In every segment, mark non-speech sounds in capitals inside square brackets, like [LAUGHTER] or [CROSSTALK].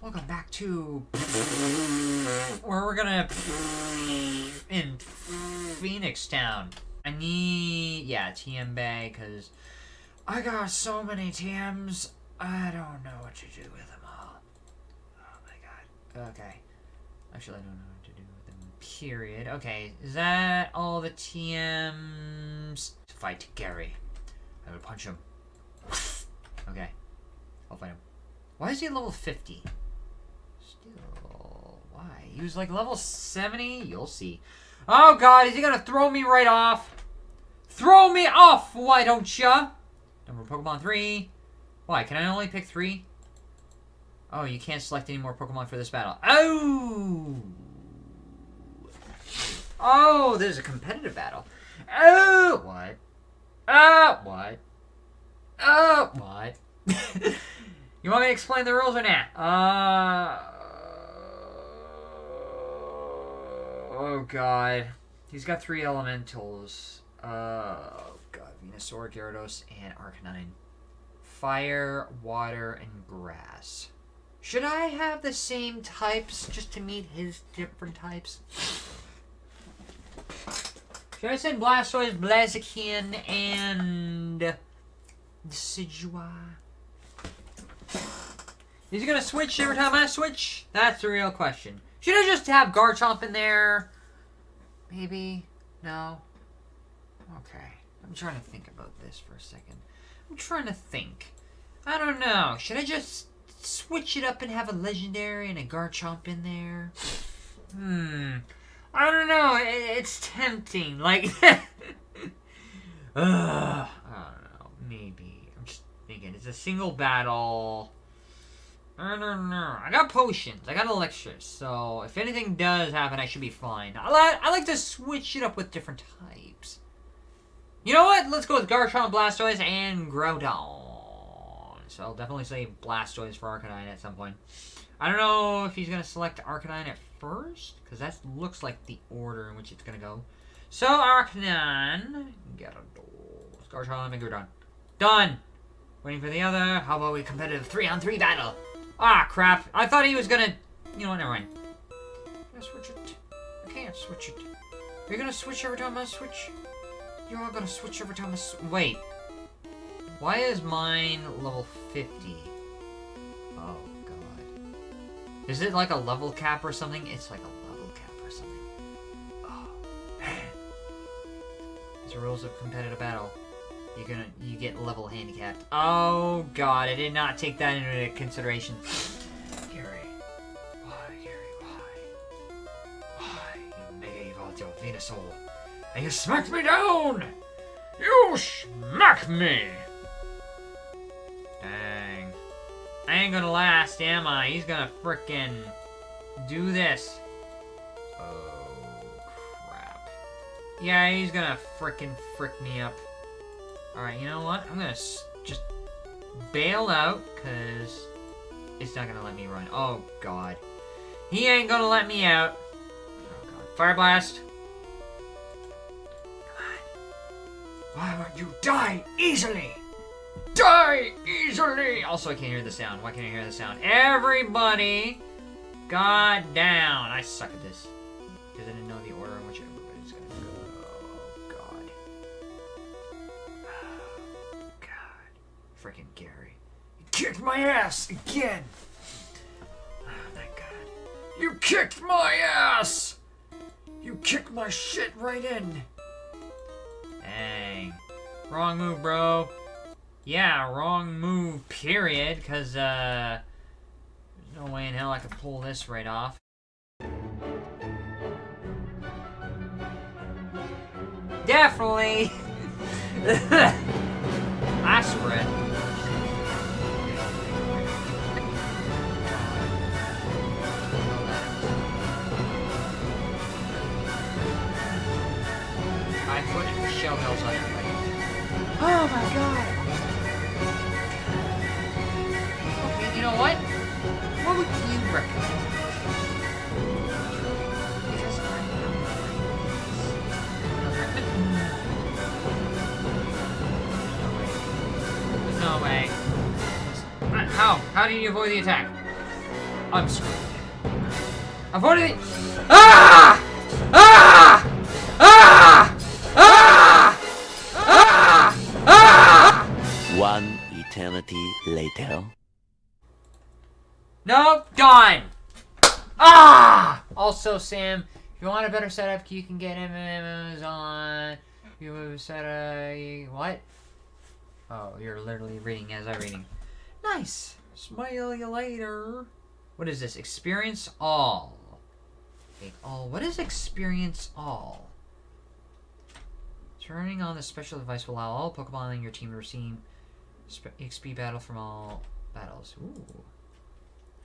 welcome back to where we're gonna in Phoenix Town. I need yeah TM Bay because I got so many TMs. I don't know what to do with them all. Oh my god. Okay. Actually, I don't know what to do with them. Period. Okay, is that all the TMs? To fight Gary. I would punch him. [LAUGHS] Okay. I'll fight him. Why is he level 50? Still, why? He was like level 70? You'll see. Oh god, is he gonna throw me right off? Throw me off, why don't ya? Number Pokemon 3. Why, can I only pick 3? Oh, you can't select any more Pokemon for this battle. Oh! Oh, there's a competitive battle. Oh! What? Oh! What? Oh! What? [LAUGHS] you want me to explain the rules or not? Uh... Oh, God. He's got three elementals. Uh, oh, God. Venusaur, Gyarados, and Arcanine. Fire, water, and grass. Should I have the same types just to meet his different types? Should I send Blastoise, Blaziken, and Decidueye? Is he gonna switch every time I switch? That's the real question. Should I just have Garchomp in there? Maybe? No? Okay. I'm trying to think about this for a second. I'm trying to think. I don't know. Should I just switch it up and have a legendary and a Garchomp in there? Hmm. I don't know. It, it's tempting. Like, uh, [LAUGHS] I don't know. Maybe. I'm just thinking. It's a single battle. I don't know. I got potions. I got elixirs. So if anything does happen, I should be fine. I like I like to switch it up with different types. You know what? Let's go with Garchomp, Blastoise, and Groudon. So I'll definitely say Blastoise for Arcanine at some point. I don't know if he's going to select Arcanine at first, because that looks like the order in which it's going to go. So Arcanine, Gyarados, Garchomp, and Groudon. Done! Waiting for the other. How about we competitive 3-on-3 battle? Ah, crap. I thought he was gonna... You know never mind. Can I switch it? I can't switch it. Are you gonna switch every time I switch? You're all gonna switch every time I switch? Wait. Why is mine level 50? Oh, God. Is it like a level cap or something? It's like a level cap or something. Oh, man. Are rules of competitive battle. You're gonna you get level handicapped. Oh god, I did not take that into consideration. [GASPS] Gary. Why, Gary, why? Why? You mega your Venusaur. And you smacked me down! You smack me! Dang. I ain't gonna last, am I? He's gonna frickin' do this. Oh, crap. Yeah, he's gonna frickin' frick me up. Alright, you know what? I'm gonna just bail out, because it's not gonna let me run. Oh, God. He ain't gonna let me out. Oh, God. Fire Blast. Come on. Why won't you die easily? Die easily! Also, I can't hear the sound. Why can't I hear the sound? Everybody, God down. I suck at this. Because I didn't Freaking Gary. You kicked my ass again! Oh, thank God. You kicked my ass! You kicked my shit right in! Dang. Wrong move, bro. Yeah, wrong move, period, because, uh, there's no way in hell I could pull this right off. Definitely! [LAUGHS] Aspirin. Shell on everybody. Oh my god! Okay, you know what? What would you recommend? No way. How? How do you avoid the attack? I'm screwed. Avoid it. Ah! Eternity later. Nope, done. Ah! Also, Sam, if you want a better setup, you can get Amazon. You set a what? Oh, you're literally reading as I'm reading. Nice. Smile you later. What is this? Experience all. Okay, all. What is experience all? Turning on the special device will allow all Pokemon in your team to receive XP battle from all battles. Ooh.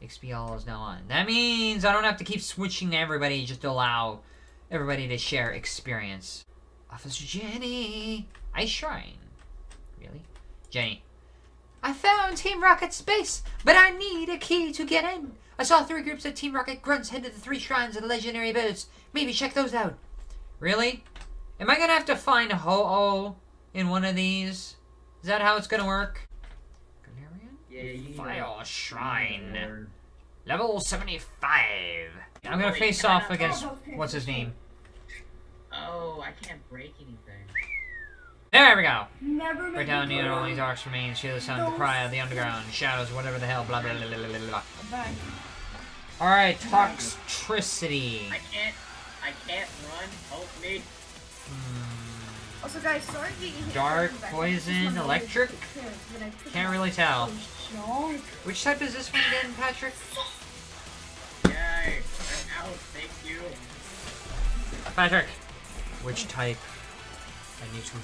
XP all is now on. That means I don't have to keep switching to everybody just to allow everybody to share experience. Officer Jenny! Ice Shrine. Really? Jenny. I found Team Rocket's base, but I need a key to get in. I saw three groups of Team Rocket grunts head to the three shrines of the legendary birds. Maybe check those out. Really? Am I gonna have to find a Ho-Oh in one of these? Is that how it's gonna work? Galarian? Yeah, you need Shrine. Level 75. I'm gonna Wait, face off not- against, what's his name? Oh, I can't break anything. There we go. Never Right make down me near cry. only darks remains, Sheila Sun, the Pariah, the underground, shadows, whatever the hell, blah blah blah blah blah blah. Bye. Alright, Toxtricity. I can't. I can't run. Help me. Hmm, Also, guys, sorry getting hit. Dark, from the back. poison, electric? nose is pissed, but I took Can't really tell. Oh, junk. Which type is this one again, Patrick? Yay! I'm out. Thank you. Patrick! Which type? I need to.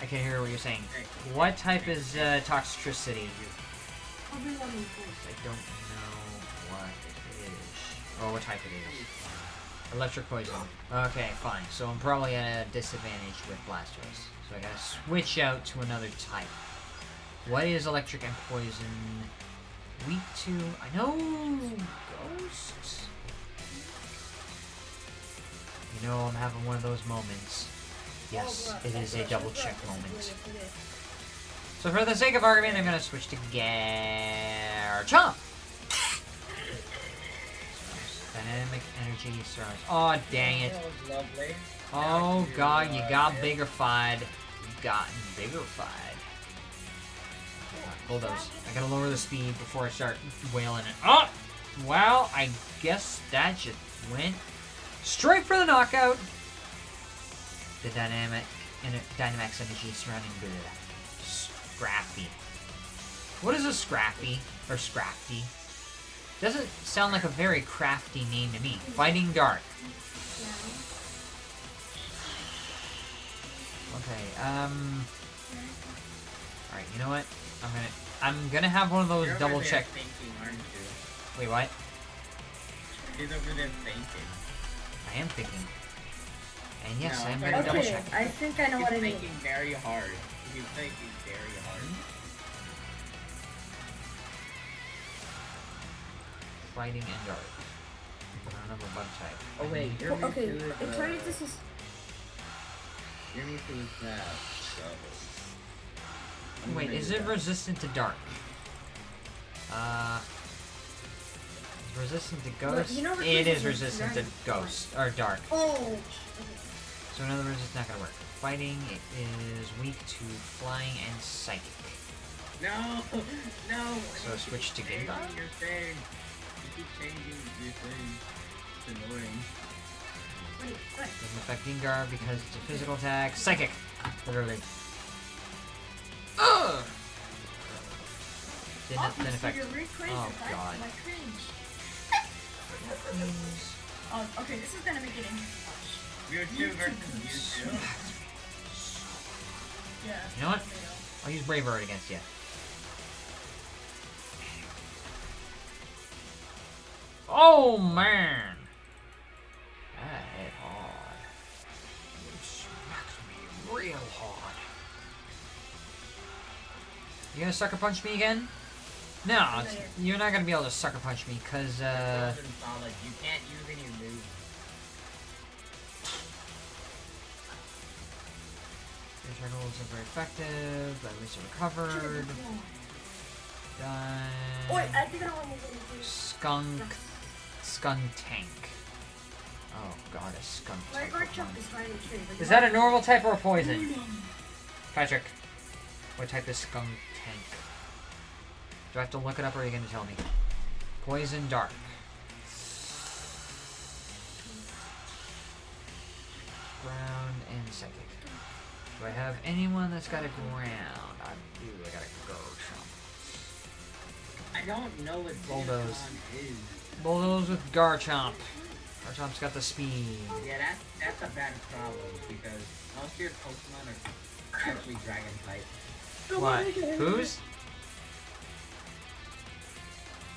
I can't hear what you're saying. What type is uh, Toxtricity? I'll be loving first. I don't know what it is. Or what type it is. Electric poison. Okay, fine. So I'm probably at a disadvantage with Blastoise. So I gotta switch out to another type. What is electric and poison? Weak to... I know... Ghosts? You know, I'm having one of those moments. Yes, it is a double check moment. So for the sake of argument, I'm gonna switch to Garchomp. Dynamic energy surrounds. Oh dang it! That was lovely. Oh god, you uh, got biggerfied. You gotten biggerfied. Bulldoze. I gotta lower the speed before I start wailing it. Oh! Well, I guess that just went straight for the knockout. The dynamic and Dynamax energy surrounding the Scrappy. What is a Scrappy or Scrafty? Doesn't sound like a very crafty name to me. Fighting Dark. Okay, um Alright, you know what? I'm gonna I'm gonna have one of those You're over double check Thinking, aren't you? wait what? He's over there thinking. I am thinking. And yes, No, I am gonna double Okay, check. I think I know He's what I need. thinking very hard. He's thinking very hard. Fighting and Dark. I don't have a bug type. Oh wait, need- your Well, okay, Mewtwo it turns this is Your Mewtwo is that. So. I'm Wait, is it that. resistant to dark? Uh, is resistant to Well, ghost? you know it is resistant resistant to to ghost or dark. oh. So in other words, it's not gonna work. Fighting it is weak to flying and psychic. No, [LAUGHS] no. So switch to Gengar? Your thing. You keep changing your thing. It's annoying. Wait, wait. Doesn't affect Gengar because it's a physical attack. Psychic, literally. Ugh. Didn't, Oh, didn't so affect. you're recrazy, Oh. God. Like cringe. [LAUGHS] Oh, okay, this is gonna make it interesting. Mewtwo versus Mewtwo. Yeah. You know what? I'll use Brave Bird against you. Oh man! That hit hard. It smacked me real hard. You gonna sucker punch me again? No, you're not gonna be able to sucker punch me because uh, You can't use any moves. your turtles are very effective. At least it recovered. Done. Wait, I think I want to do Skunk. Skunk tank. Oh god, a skunk My type. guard Pokemon. chunk is tree. Is that a normal type or a poison? Patrick, what type is skunk tank? Do I have to look it up or are you going to tell me? Poison dark. Ground and psychic. Do I have anyone that's got a ground? I do. I got a Garchomp. I don't know what Bulldoze. Is. Bulldoze with Garchomp. Garchomp's got the speed. Yeah, that's that's a bad problem because most of your Pokemon are actually Dragon type. What? Who's?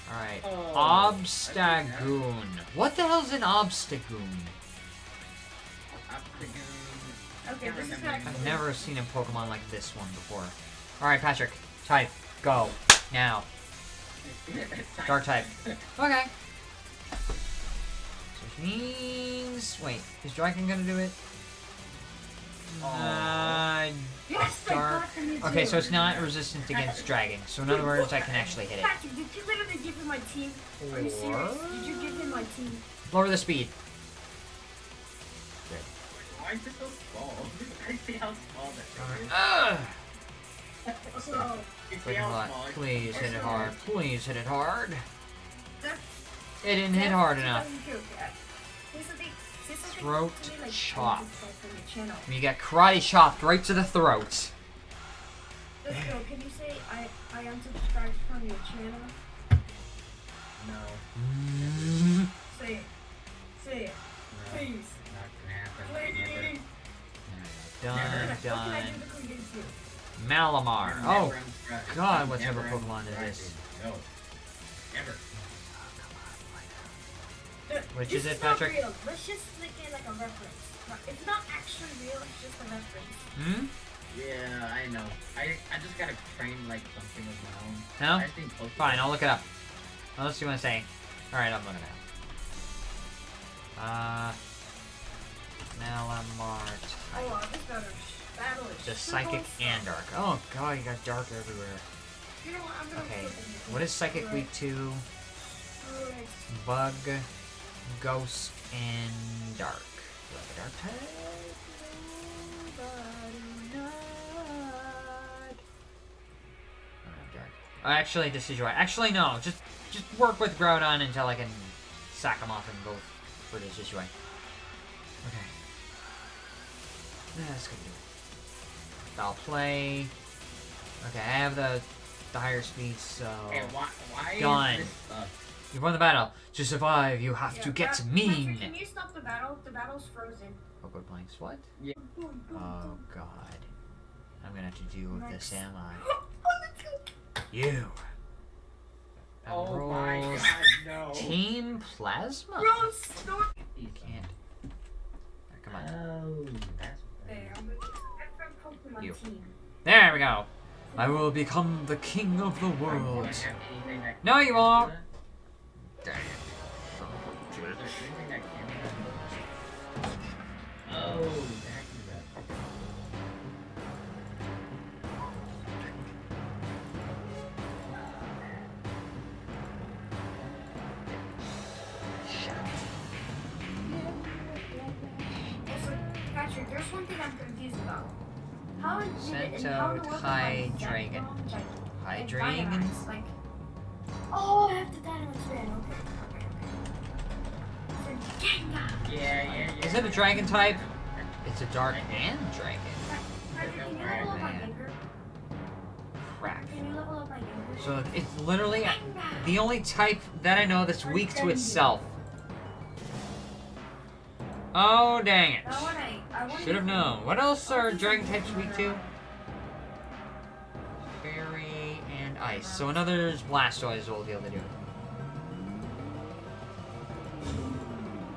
Alright. Oh, Obstagoon. What the hell's an Obstagoon? Octagon. Okay, Can't this is not- I've never seen a Pokemon like this one before. Alright, Patrick. Type. Go. Now. [LAUGHS] Dark type. Okay. So which means... Wait, is Dragon gonna do it? Uh, Yes, dark. got the Mewtwo. Okay, so it's not resistant against Dragon. So in other words, I can actually hit it. Patrick, did you literally give him my team? Are you serious? Did you give him my team? Lower the speed. Why is it so small? [LAUGHS] I see how small that thing is. Ugh! So, You see Freaking how lot. small it Please hit it hard. Please hit it hard. That's It didn't hit hard enough. Here's the thing. Say something Throat to chop. unsubscribe from. You get karate chopped right to the throat. Let's go. Can you say I I unsubscribed from your channel? No, Mm. Say it. Say it. no, Please. not gonna happen. Never. Please. Done, What done. do to convince you? Malamar. Oh. God, what type of Pokemon is this? No. Never. Th- Which this is it, not Patrick? Real. Let's just look it like a reference. Not- It's not actually real. It's just a reference. hmm? Yeah, I know. I I just gotta train like something of my own. No? I think Pokemon. Fine, I'll look it up. Unless you want to say. Alright, I'm looking it up. Uh. Malamar Oh, type. wow, this battle, battle is Just psychic and dark. Oh god, you got dark everywhere. You know what? I'm gonna Okay, what is psychic Right. weak to? Bug, ghost, and dark. Do I have a dark type? Nobody knows. I don't have dark. Oh, actually, this is right. Actually, no. Just just work with Groudon until I can sack him off and go for this this way. Okay. That's gonna do it. I'll play. Okay, I have the the higher speed, so Hey, why why Done. Is this stuff? you've won the battle. To survive, you have to get Pat- mean. Patrick, can you stop the battle? The battle's frozen. Oh, good blanks. What? Yeah. Boom, boom, Oh. God. I'm gonna have to deal with this, Next. am I? [LAUGHS] Oh, let's go. You. Oh Rolls. my god, no. Team Plasma. Bro, stop. You can't. Come on. Oh, that's There, I'm gonna I'm from Pokemon You. team. There we go. I will become the king of the world. have No, you won't. Dang Is there anything that can be done? Oh, that can be done. Also, Patrick, there's one thing I'm confused about. How did it, and how Sento the world High Dragon. High Dragon. Like, oh, I have the Dynamax fan. Okay, okay, okay. Yeah, yeah, yeah. Is it a dragon type? It's a dark and dragon. Patrick, can you level up my Man. Gengar? Crap. Can you level up my Gengar? So it's literally the only type that I know that's weak to itself. Oh dang it. Now when I, I wonder Should have known. What else are dragon types weak to? Ice. So another Blastoise will be able to do. it.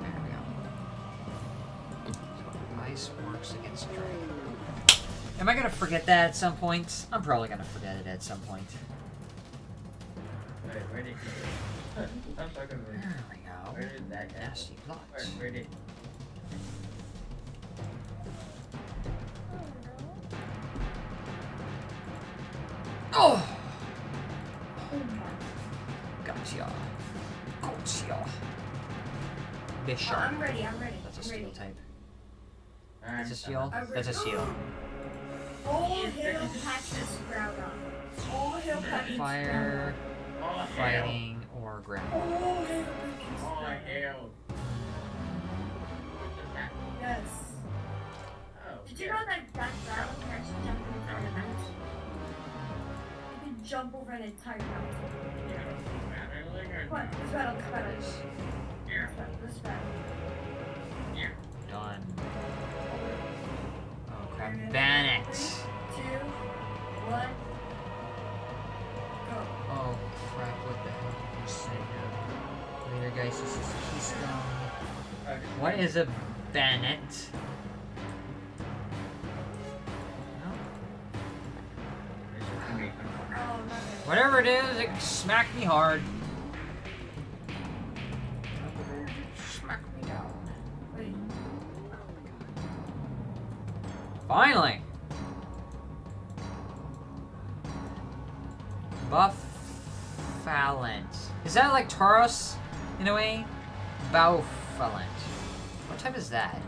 There we go. So ice works against dragon. Am I gonna forget that at some point? I'm probably gonna forget it at some point. Wait, where did he go? [LAUGHS] I'm talking about. There we go. Where did that go? Nasty plot. Where, where did? Oh! Bishop. Oh, I'm ready, I'm ready. That's a I'm steel ready. type. I'm That's a steel? That's a ready. steel. All hail Patches Groudon. All hail Patches Fire, All hail. fighting, or ground. Groudon. All hail Patches All hail. Yes. Oh, Did you know that that battle can actually jump over an mountain? You can jump over an entire mountain. What? This battle, this battle. This Battle, this battle. Yeah. Done. Oh crap. Ban. Two, one, go. Oh crap, what the hell did you say? Later oh, guys, this is Keystone. What is a Bennett? Oh. Whatever it is, it smacked me hard. Finally! Bouffalant. Is that like Tauros, in a way? Bouffalant. What type is that?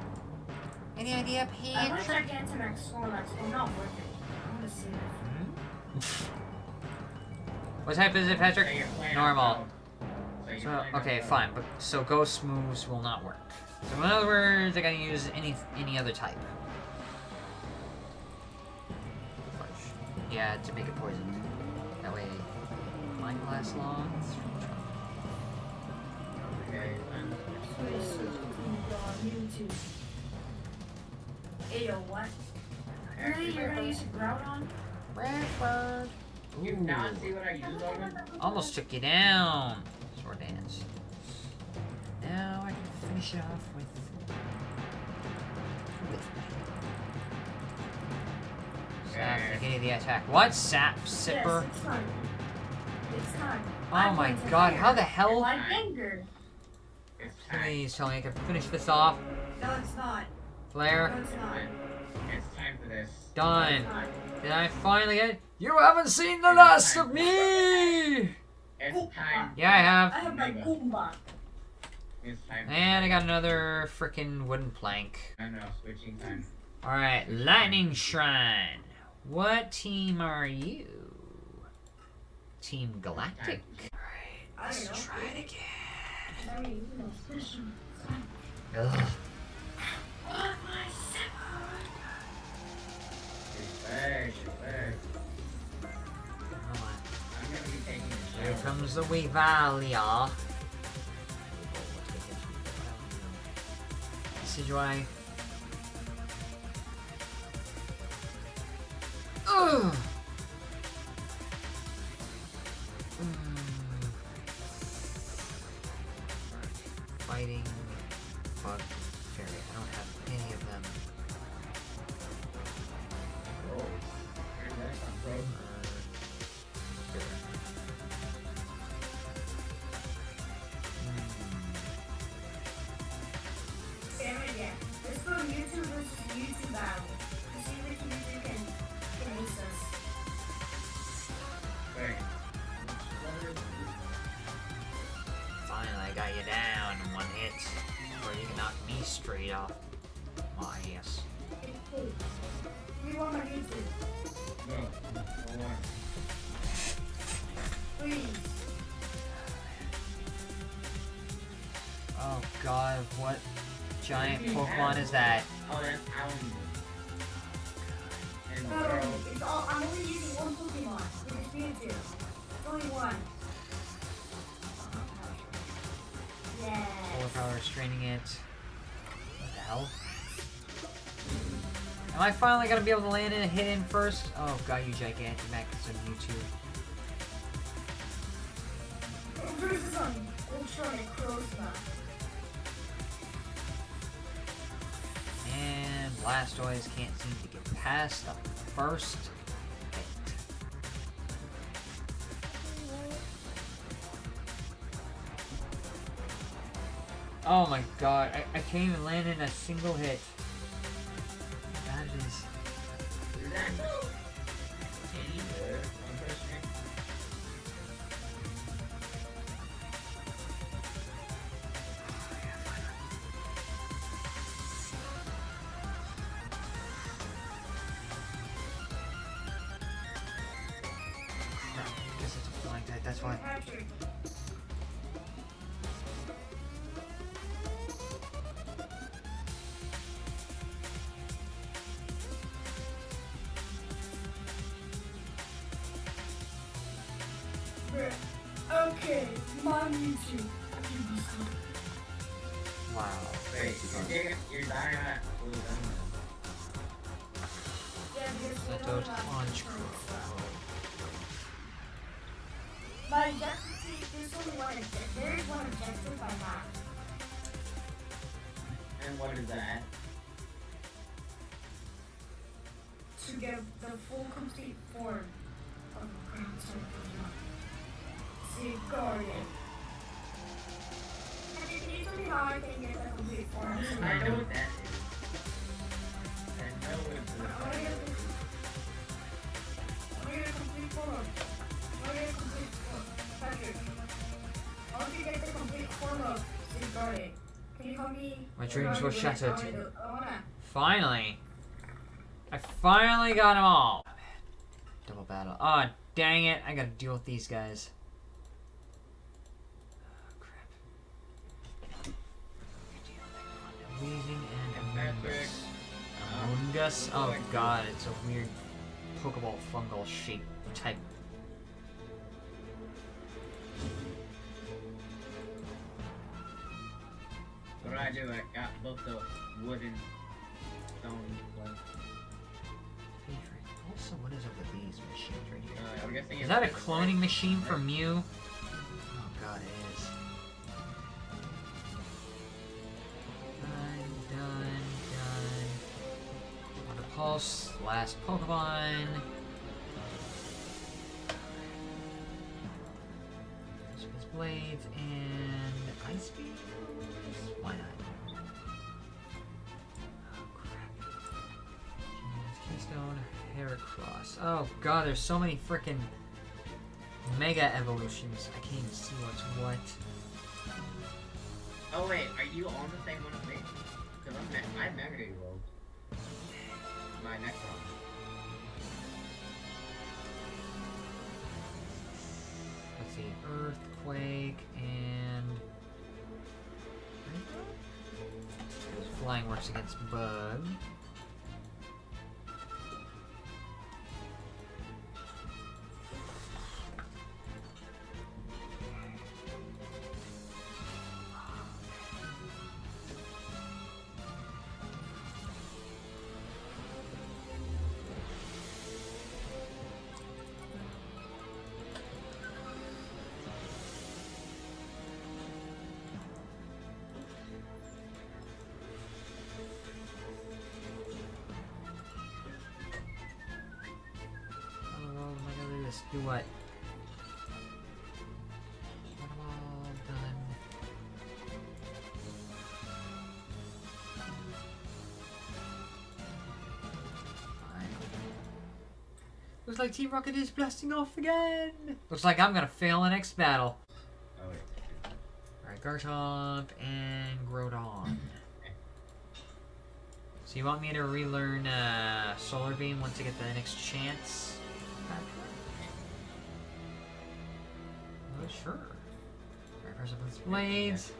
Any idea, I want Patrick? Gigantamax Snorlax, but not worth it. I'm gonna save it. Hmm? [LAUGHS] what type is it, Patrick? Normal. So, okay, fine, but so ghost moves will not work. So in other words, I gotta use any any other type. Yeah, to make it poisoned. That way, mine lasts long. Okay, then. Wait, so you can go on YouTube. Ayo, what? Really? You're gonna use a Groudon? Bradford. You not see what I used on him? Almost took you down. Sword dance. Now I can finish off with. with Sap, beginning the attack. What? Sap sipper? Yes, it's time. It's time. Oh I'm my god, how the hell? Like anger. Please tell me I can finish this off. No, it's not. Flare. No, it's not. It's time for this. Done. It's. Did I finally get You haven't seen the last of me! It's time. Yeah, I have. I have my Goomba. It's time. And I got another freaking wooden plank. I know, switching time. Alright, Lightning Shrine. What team are you? Team Galactic. Alright, let's try it again. I mean, you know, special. Ugh. Oh, my seven. It's back, Ugh. Fighting bug fairy. I don't have any of them. It, yeah. Let's go YouTube versus YouTube battle. To see can, Finally, I got you down in one hit. Before you can knock me straight off my ass. Want my YouTube? No. Please. Oh god, what giant Pokemon is that? Oh, that's. And it's all, I'm only using one Pokemon. It's Mewtwo. It's only one. Yeah. Overpower straining it. What the hell? Am I finally gonna be able to land in a hit in first? Oh god, you gigantic Max and Mewtwo. Versus on Ultra Necrozma. Blastoise can't seem to get past the first hit. Oh my god, I, I can't even land in a single hit. Bruh. Okay, mom YouTube. Wow. Wait, you're, taking- you're dying at blue gun. Yeah, because we Let don't those have punch control. My objective, there's only one objective. There is one objective I have. And what is that? to get the full complete form of ground Pokemon. Guardian. And you can you tell me how I can get the complete form? I know that. I know it's a complete form. A complete form. Patrick. I want to get the complete form of Guardian. Can you help me? My dreams were shattered. Do-. Finally. I finally got them all. Double battle. Oh, dang it. I gotta deal with these guys. Oh, crap. Weezing and Patrick. Amoonguss. Amoonguss? Oh god, it's a weird Pokeball fungal shape type. What do I do? I got both the wooden stone ones. Also, what is up with these machines right here? Uh, I'm guessing Is that a cloning machine for Mew? Oh god, Done. Water Pulse, last Pokemon. Space Blades and Ice Beam? Why not? Oh crap. Keystone, Heracross. Oh god, there's so many freaking Mega Evolutions. I can't even see what's what. Oh wait, are you on the same one as me? My next one. Let's see, Earthquake and. Flying works against Bug. Do what? What am all done? Fine. Looks like Team Rocket is blasting off again! Looks like I'm gonna fail the next battle. Oh wait. Alright, Garchomp and Groudon. So you want me to relearn uh, Solar Beam once I get the next chance? Blades.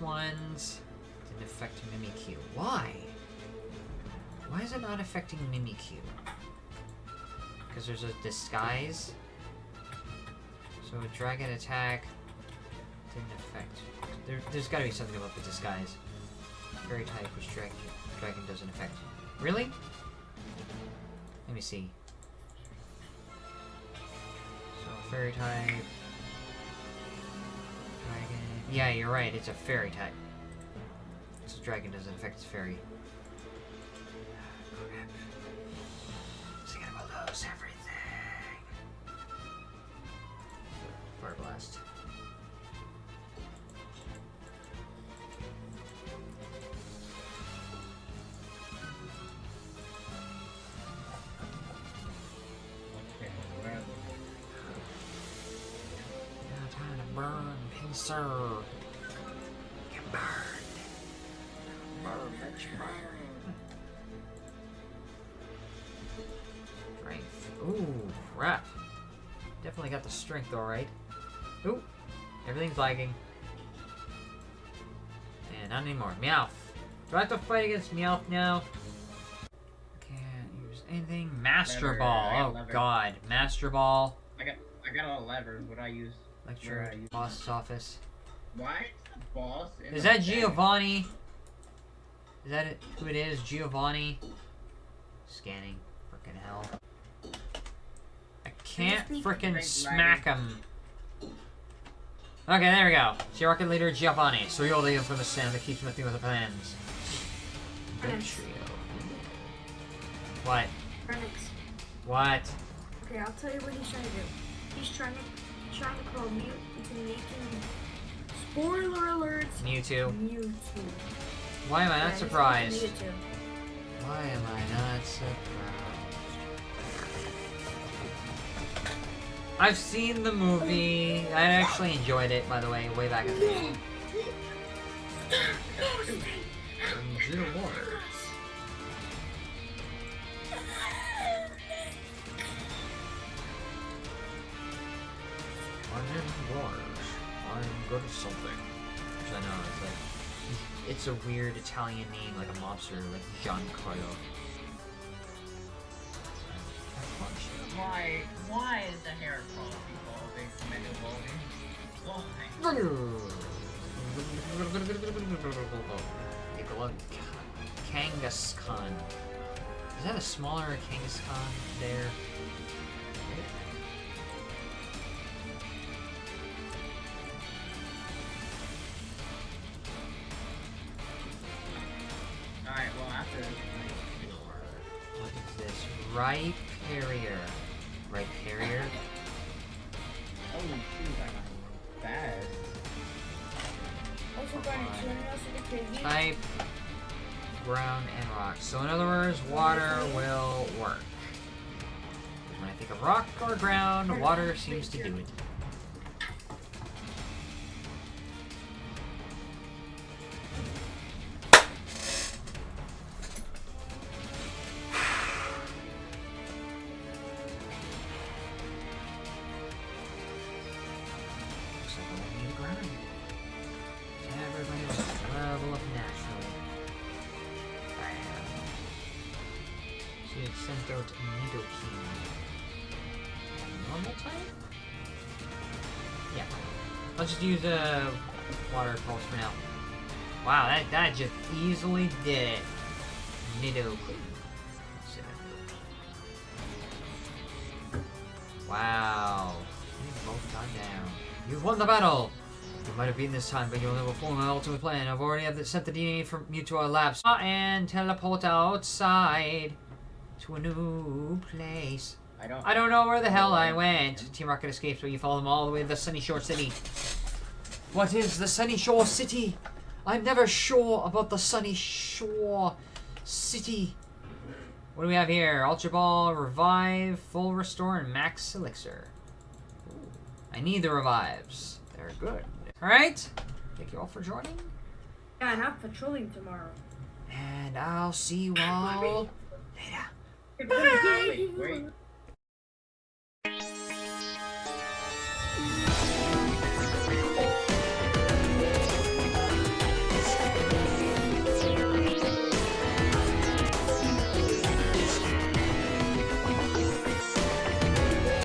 Ones didn't affect Mimikyu. Why? Why is it not affecting Mimikyu? Because there's a disguise. So a dragon attack didn't affect. There, there's got to be something about the disguise. Fairy type, which dragon dragon doesn't affect. Really? Let me see. So fairy type. Yeah, you're right. It's a fairy type. So dragon doesn't affect its fairy. Strength, alright. Ooh, everything's lagging. And not anymore. Meowth. Do I have to fight against Meowth now? Can't use anything. Master Lever, Ball. Oh lever. god. Master Ball. I got I got all the levers. What I use? Lecture. Boss's office. Why is the boss? Is that? Giovanni? Is that it, who it is? Giovanni? Scanning. Frickin' hell. I can't speak frickin' Great smack him. Okay, there we go. It's your rocket leader, Giovanni. So you're the infamous Sam that keeps messing with the plans. Good trio. What? Renix. What? Okay, I'll tell you what he's trying to do. He's trying to trying to call Mute into making spoiler alerts Mewtwo. Mewtwo. Why am I not he's surprised? making Mewtwo. Why am I not surprised? I've seen the movie. I actually enjoyed it, by the way, way back in the day. My name is Lars. I'm good at something. Which I know it's like it's a weird Italian name, like a mobster, like Giancarlo. Why? Why is the hair follicle evolving from evolving? Why? Nicola Kangaskhan. Is that a smaller Kangaskhan there? Ground, and rock. So in other words, water will work. When I think of rock or ground, water seems to do it. Just use a water pulse for now. Wow, that, that just easily did it. Nidoking. Wow. You've both gone down. You've won the battle! You might have beaten this time, but you'll never fool my ultimate plan. I've already sent the DNA from you to our labs and teleport outside to a new place. I don't. I don't know where the hell I went. Team Rocket escapes, but you follow them all the way to the Sunyshore City. What is the Sunyshore City? I'm never sure about the Sunyshore City. What do we have here? Ultra Ball, Revive, Full Restore, and Max Elixir. Ooh, I need the revives. They're good. Alright. Thank you all for joining. Yeah, and I'm patrolling tomorrow. And I'll see you all later. Wait, where?